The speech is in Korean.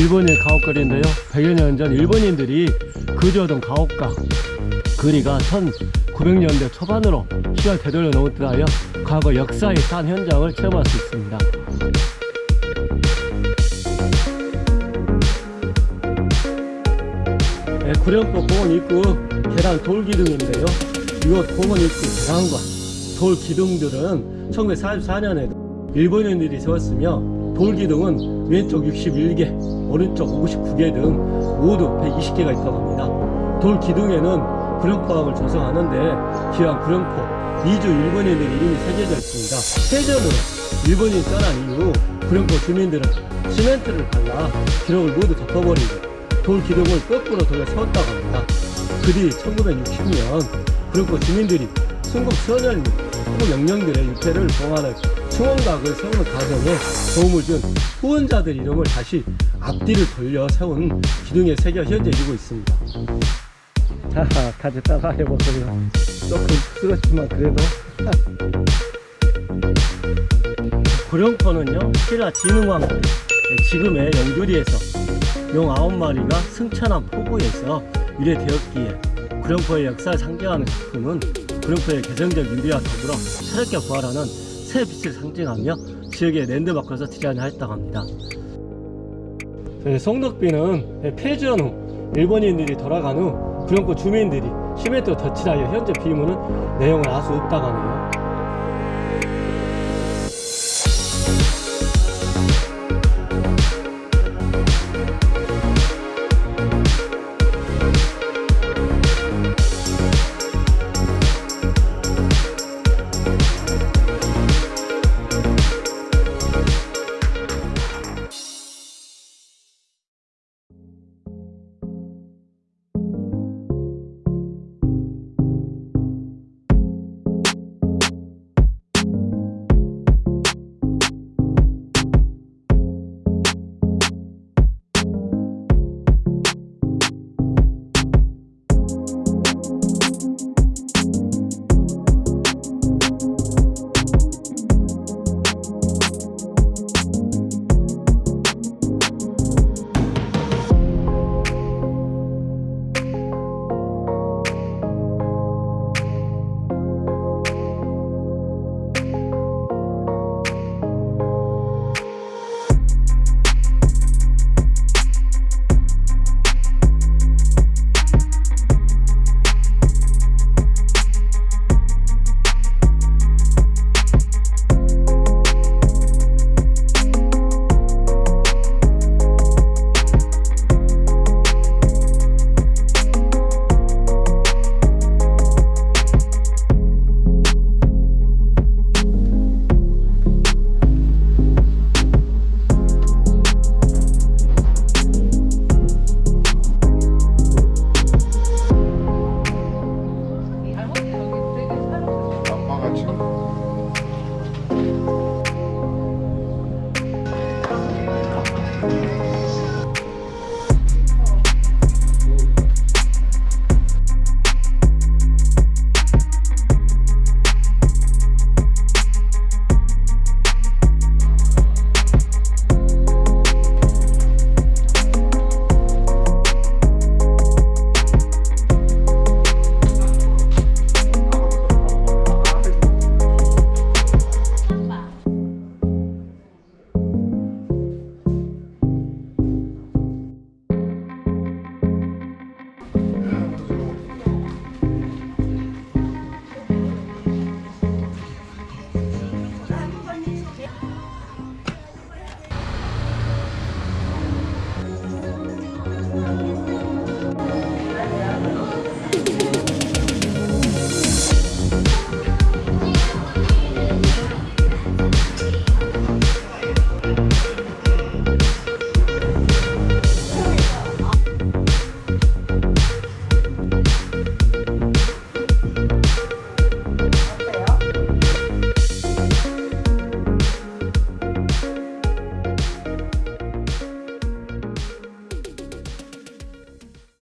일본의 가옥거리인데요. 100여 년 전 일본인들이 거주하던 가옥가 거리가 1900년대 초반으로 시간 되돌려 놓은 듯하여 과거 역사의 산 현장을 체험할 수 있습니다. 네, 구령포 공원 입구 계단 돌기둥인데요. 이곳 공원 입구 계단과 돌기둥들은 1944년에 일본인들이 세웠으며 돌기둥은 왼쪽 61개 오른쪽 59개 등 모두 120개가 있다고 합니다 돌 기둥에는 구령포항을 조성하는데 기왕 구령포 이주 일본인들 이름이 새겨져 있습니다 해전으로 일본인 떠난 이후 구령포 주민들은 시멘트를 발라 기록을 모두 덮어버리고 돌 기둥을 거꾸로 돌려 세웠다고 합니다. 그뒤 1960년 구령포 주민들이 순국 선열 및 후보 영령들의 유태를 봉하는 충원각을 세우는 과정에 도움을 준 후원자들 이름을 다시 앞뒤를 돌려 세운 기둥에 새겨 현재 이루고 있습니다. 자, 같이 따라 해보세요. 조금 쑥스럽지만 그래도 구령포는요 신라 진흥왕 때 지금의 영주리에서 용 9마리가 승천한 포구에서 유래되었기에 구령포의 역사를 상징하는 작품은 구령포의 개성적 유래와 더불어 새롭게 부활하는 새 빛을 상징하며 지역의 랜드마크에서 디자인하였다고 합니다. 저희 송덕비는 폐지한 후 일본인들이 돌아간 후 구령포 주민들이 시멘트로 덧칠하여 현재 비문은 내용을 알수 없다고 하네요.